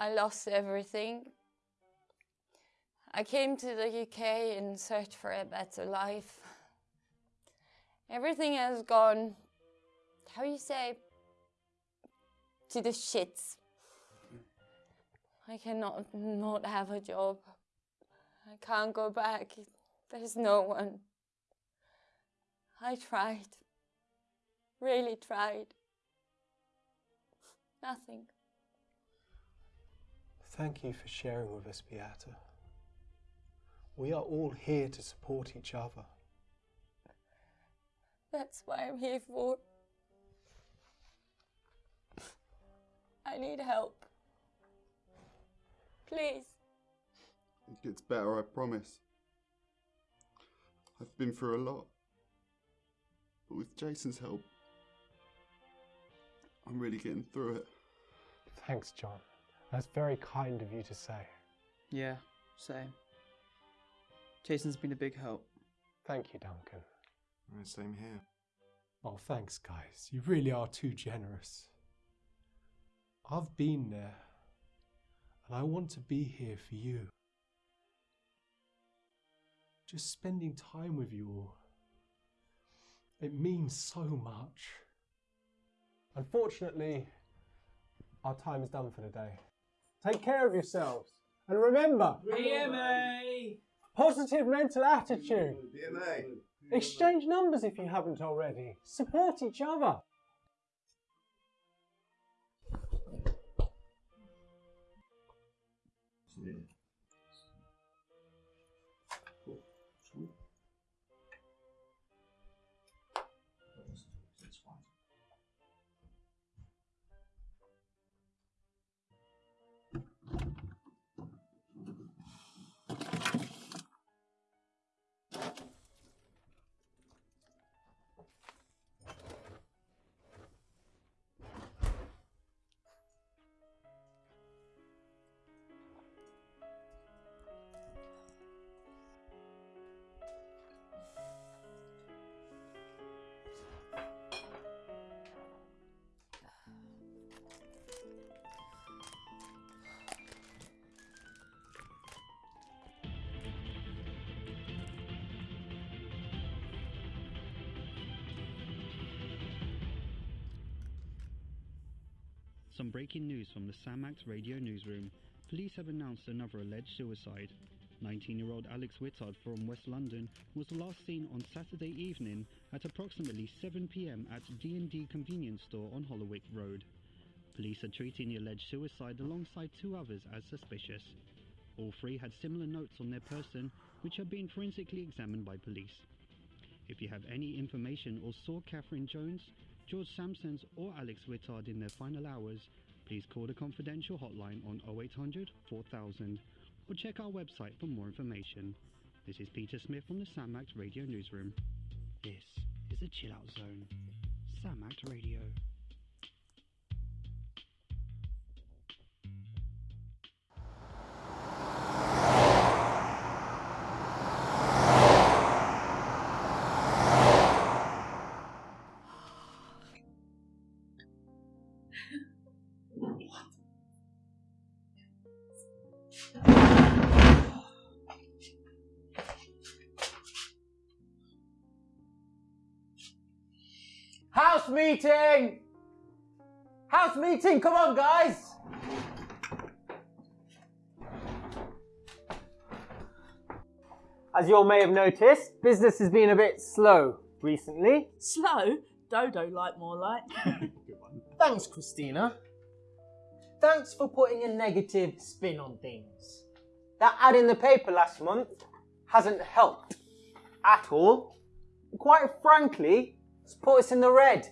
I lost everything. I came to the UK in search for a better life. Everything has gone, how you say, to the shits. I cannot not have a job. I can't go back. There's no one. I tried. Really tried. Nothing. Thank you for sharing with us, Beata. We are all here to support each other. That's why I'm here for. I need help. Please. It gets better, I promise. I've been through a lot. But with Jason's help, I'm really getting through it. Thanks, John. That's very kind of you to say. Yeah, same. Jason's been a big help. Thank you, Duncan. Right, same here. Oh, thanks, guys. You really are too generous. I've been there, and I want to be here for you. Just spending time with you all. It means so much. Unfortunately, our time is done for the day. Take care of yourselves. And remember, PMA! positive mental attitude. PMA! Exchange numbers if you haven't already. Support each other. Some breaking news from the Samax radio newsroom. Police have announced another alleged suicide. 19-year-old Alex Whittard from West London was last seen on Saturday evening at approximately 7pm at D&D convenience store on Hollowick Road. Police are treating the alleged suicide alongside two others as suspicious. All three had similar notes on their person which have been forensically examined by police. If you have any information or saw Catherine Jones, George Samsons or Alex Whittard in their final hours, please call the confidential hotline on 0800 4000 or check our website for more information. This is Peter Smith from the SAMACT Radio Newsroom. This is the Chill Out Zone. SAMACT Radio. House meeting! House meeting, come on, guys! As you all may have noticed, business has been a bit slow recently. Slow? Dodo like more like. Thanks, Christina. Thanks for putting a negative spin on things. That ad in the paper last month hasn't helped at all. Quite frankly, it's put us in the red.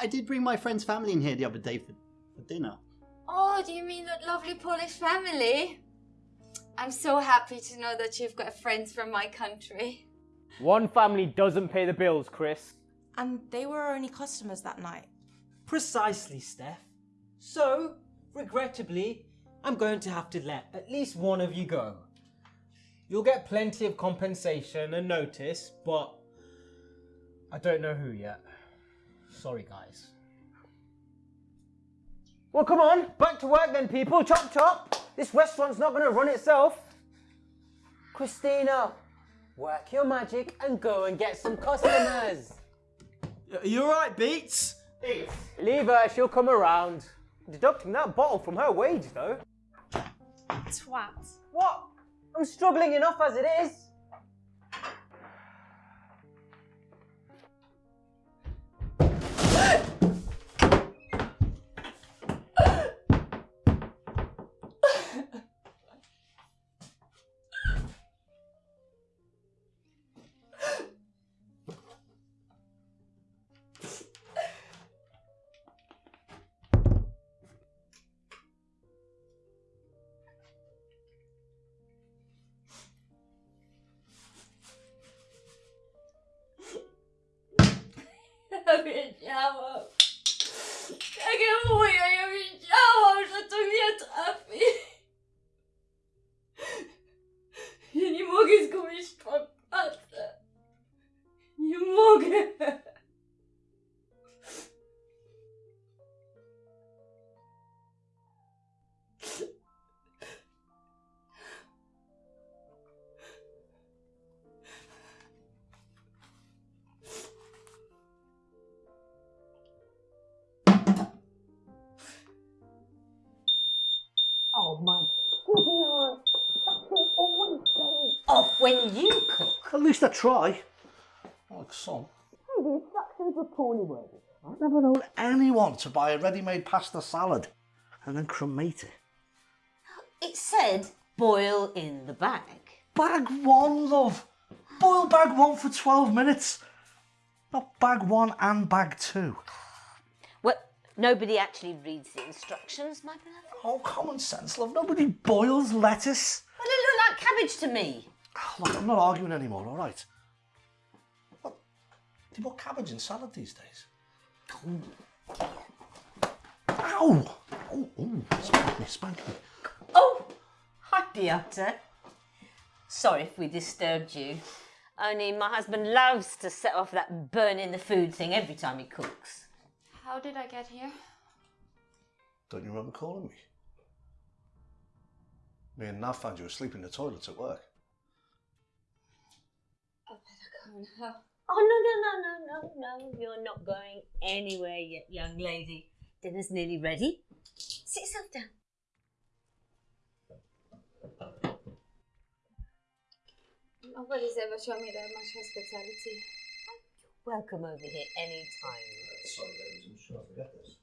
I did bring my friend's family in here the other day for, for dinner. Oh, do you mean that lovely Polish family? I'm so happy to know that you've got friends from my country. One family doesn't pay the bills, Chris. And they were our only customers that night. Precisely, Steph. So, regrettably, I'm going to have to let at least one of you go. You'll get plenty of compensation and notice, but I don't know who yet. Sorry, guys. Well, come on, back to work then, people. Chop chop. This restaurant's not going to run itself. Christina, work your magic and go and get some customers. Are you alright, Beats? Beats? Leave her, she'll come around. Deducting that bottle from her wage, though. Twat. What? I'm struggling enough as it is. Jag when you cook. At least I try. Like some. The instructions were poorly worded. I've never known anyone to buy a ready-made pasta salad and then cremate it. It said boil in the bag. Bag one, love. Boil bag one for 12 minutes. Not bag one and bag two. Well, nobody actually reads the instructions, my beloved. Oh, common sense, love. Nobody boils lettuce. Well, it looked like cabbage to me. Oh, Look, I'm not arguing anymore, all right? What? Do you put cabbage in salad these days? Ow! Oh, oh, spank me, spank me. Oh, hi, Beata. Sorry if we disturbed you. Only my husband loves to set off that burning the food thing every time he cooks. How did I get here? Don't you remember calling me? Me and Nav found you asleep in the toilets at work. Better go. Oh, no, no, no, no, no, no. You're not going anywhere yet, young lady. Dinner's nearly ready. Sit yourself down. Nobody's ever shown me that much hospitality. You're welcome over here any time. Sorry, ladies, I'm sure I forget this.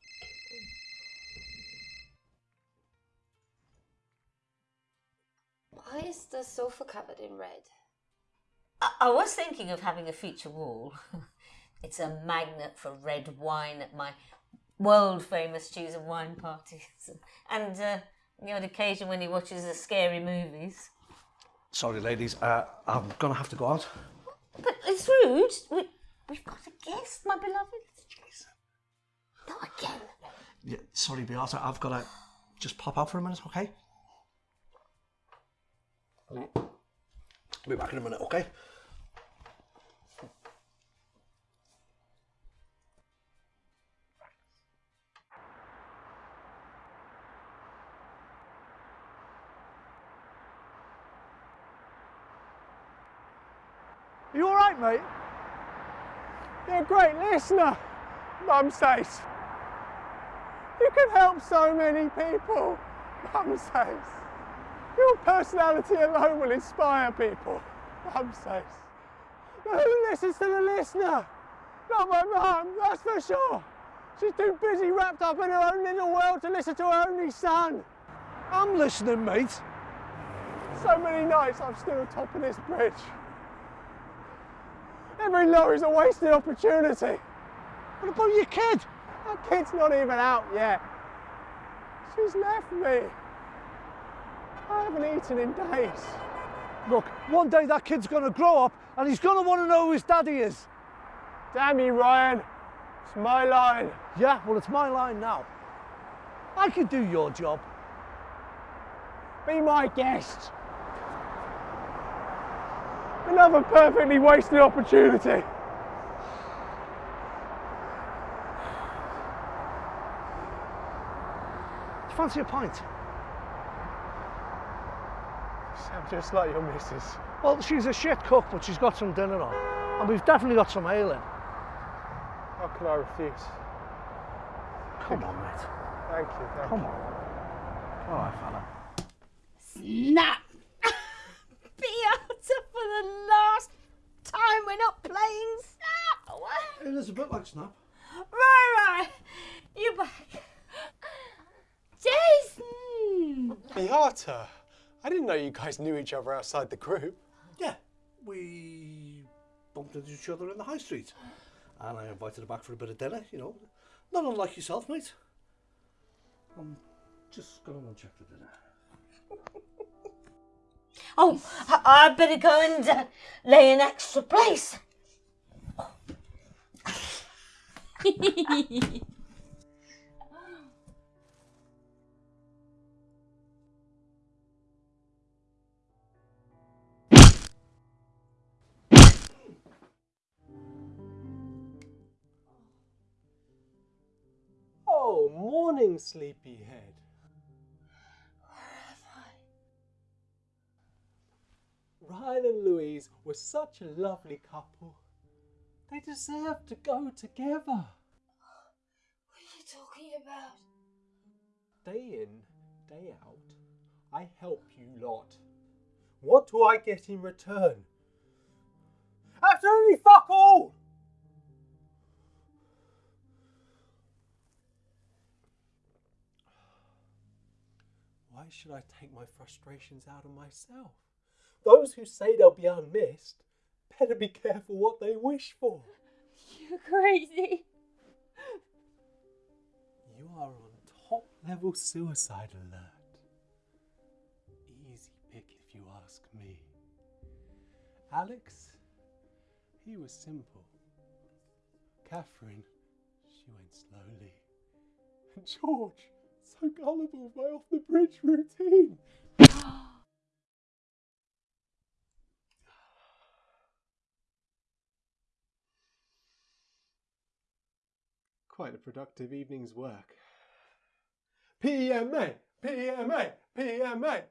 Why is the sofa covered in red? I, I was thinking of having a feature wall. it's a magnet for red wine at my world famous cheese and wine parties. And uh, the odd occasion when he watches the scary movies. Sorry, ladies, uh, I'm gonna have to go out. But it's rude. We, we've got a guest, my beloved. Jason. Not again. Yeah, sorry, Beata, I've gotta just pop out for a minute, okay? I'll be back in a minute, okay? You all right, mate? You're a great listener, Mum says. You can help so many people, Mum says. Your personality alone will inspire people, Mum says. But who listens to the listener? Not my mum, that's for sure. She's too busy wrapped up in her own little world to listen to her only son. I'm listening, mate. So many nights I'm still top of this bridge. Every lorry's a wasted opportunity. What about your kid? That kid's not even out yet. She's left me. I haven't eaten in days. Look, one day that kid's gonna grow up and he's gonna wanna know who his daddy is. Damn you, Ryan. It's my line. Yeah, well, it's my line now. I could do your job. Be my guest. Another perfectly wasted opportunity. you fancy a pint? Sound just like your missus. Well, she's a shit cook, but she's got some dinner on. And we've definitely got some ale in. How can I refuse? Come on, mate. Thank you. Thank Come you. on. All right, fella. Snap! Beata for the last time we're not playing Snap! It is a bit like Snap. Right, right. You back. Jason! Beata, I didn't know you guys knew each other outside the group. Yeah, we bumped into each other in the high street. And I invited her back for a bit of dinner, you know. Not unlike yourself, mate. I'm just going to check the dinner. Oh, I- I'd better go and uh, lay an extra place. morning, sleepyhead. Ryan and Louise were such a lovely couple. They deserve to go together. What are you talking about? Day in, day out, I help you lot. What do I get in return? Absolutely fuck all! Should I take my frustrations out on myself? Those who say they'll be unmissed better be careful what they wish for. You're crazy. You are on top level suicide alert. Easy pick if you ask me. Alex, he was simple. Catherine, she went slowly. And George, so gullible by off the bridge routine. Quite a productive evening's work. PMA, PMA, PMA.